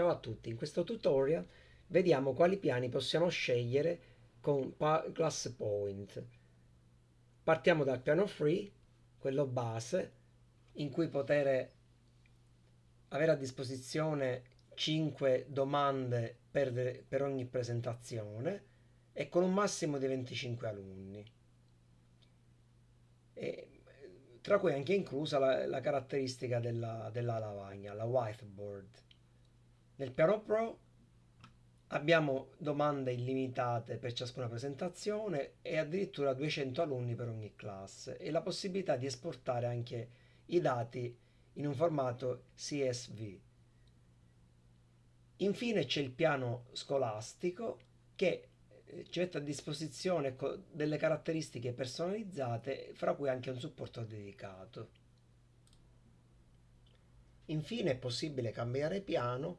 Ciao a tutti, in questo tutorial vediamo quali piani possiamo scegliere con Class Point. Partiamo dal piano free, quello base, in cui poter avere a disposizione 5 domande per, per ogni presentazione e con un massimo di 25 alunni. E, tra cui anche inclusa la, la caratteristica della, della lavagna, la whiteboard. Nel piano Pro abbiamo domande illimitate per ciascuna presentazione e addirittura 200 alunni per ogni classe e la possibilità di esportare anche i dati in un formato CSV. Infine c'è il piano scolastico che eh, ci mette a disposizione delle caratteristiche personalizzate, fra cui anche un supporto dedicato. Infine è possibile cambiare piano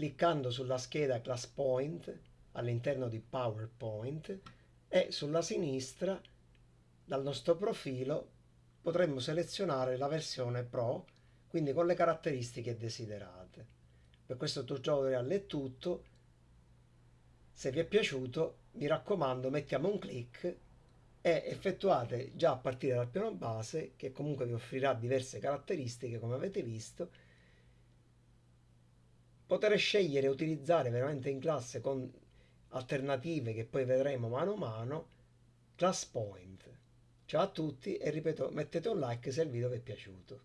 cliccando sulla scheda Class Point all'interno di PowerPoint e sulla sinistra dal nostro profilo potremmo selezionare la versione Pro, quindi con le caratteristiche desiderate. Per questo tutorial è tutto. Se vi è piaciuto, mi raccomando, mettiamo un clic e effettuate già a partire dal piano base, che comunque vi offrirà diverse caratteristiche, come avete visto, poter scegliere e utilizzare veramente in classe con alternative che poi vedremo mano a mano, Class Point. Ciao a tutti e ripeto, mettete un like se il video vi è piaciuto.